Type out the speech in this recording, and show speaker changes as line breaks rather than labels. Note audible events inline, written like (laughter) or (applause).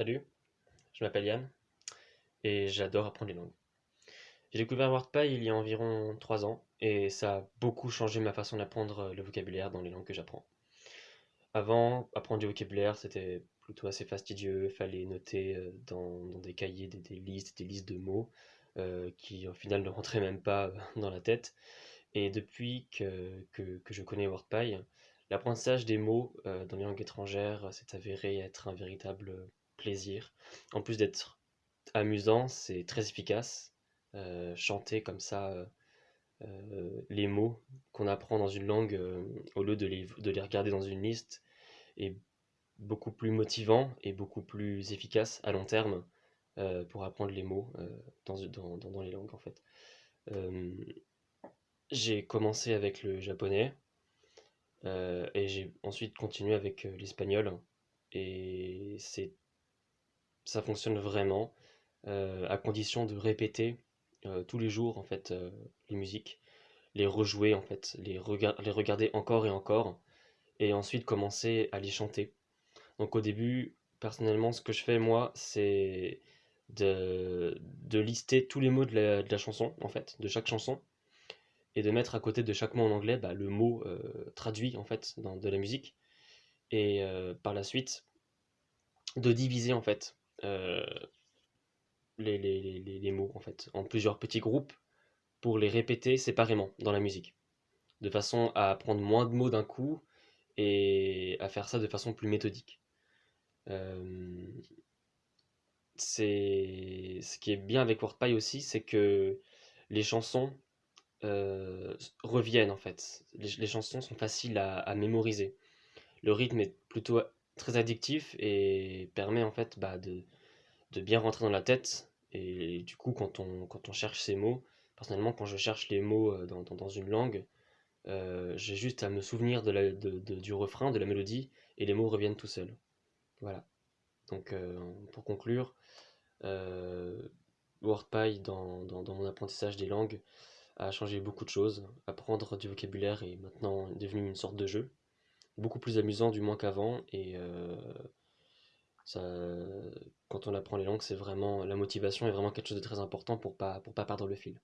Salut, je m'appelle Yann et j'adore apprendre les langues. J'ai découvert WordPy il y a environ 3 ans et ça a beaucoup changé ma façon d'apprendre le vocabulaire dans les langues que j'apprends. Avant, apprendre du vocabulaire c'était plutôt assez fastidieux, fallait noter euh, dans, des cahiers des, listes, des listes de mots euh, qui au final ne rentraient même pas euh, (laughs) dans la tête. Et depuis que, que je connais WordPy, l'apprentissage des mots dans les langues étrangères s'est avéré être un véritable plaisir. En plus d'être amusant, c'est très efficace. Euh, chanter comme ça euh, euh, les mots qu'on apprend dans une langue au lieu de les, de les regarder dans une liste est beaucoup plus motivant et beaucoup plus efficace à long terme pour apprendre les mots dans, dans, dans, les langues en fait. j'ai commencé avec le japonais et j'ai ensuite continué avec l'espagnol et c'est ça fonctionne vraiment, euh, à condition de répéter euh, tous les jours en fait euh, les musiques, les rejouer en fait, les, les regarder encore et encore, et ensuite commencer à les chanter. Donc au début, personnellement, ce que je fais moi, c'est de, de lister tous les mots de la, chanson, en fait, de chaque chanson, et de mettre à côté de chaque mot en anglais bah, le mot traduit en fait dans, de la musique, et par la suite de diviser en fait euh, les, mots en fait, en plusieurs petits groupes pour les répéter séparément dans la musique, de façon à prendre moins de mots d'un coup et à faire ça de façon plus méthodique. Euh, c'est ce qui est bien avec WordPy aussi, c'est que les chansons euh, reviennent en fait. Les, chansons sont faciles à, mémoriser. Le rythme est plutôt très addictif et permet en fait bah, de, de, bien rentrer dans la tête. Et, du coup, quand on, quand on cherche ces mots, personnellement, quand je cherche les mots euh, dans, dans, une langue, euh, j'ai juste à me souvenir de la, de, du refrain, de la mélodie, et les mots reviennent tout seuls. Voilà. Donc, euh, pour conclure, WordPy, dans, dans, dans, mon apprentissage des langues, a changé beaucoup de choses. Apprendre du vocabulaire est maintenant devenu une sorte de jeu beaucoup plus amusant du moins qu'avant et euh, quand on apprend les langues c'est vraiment la motivation est vraiment quelque chose de très important pour pas pour pas perdre le fil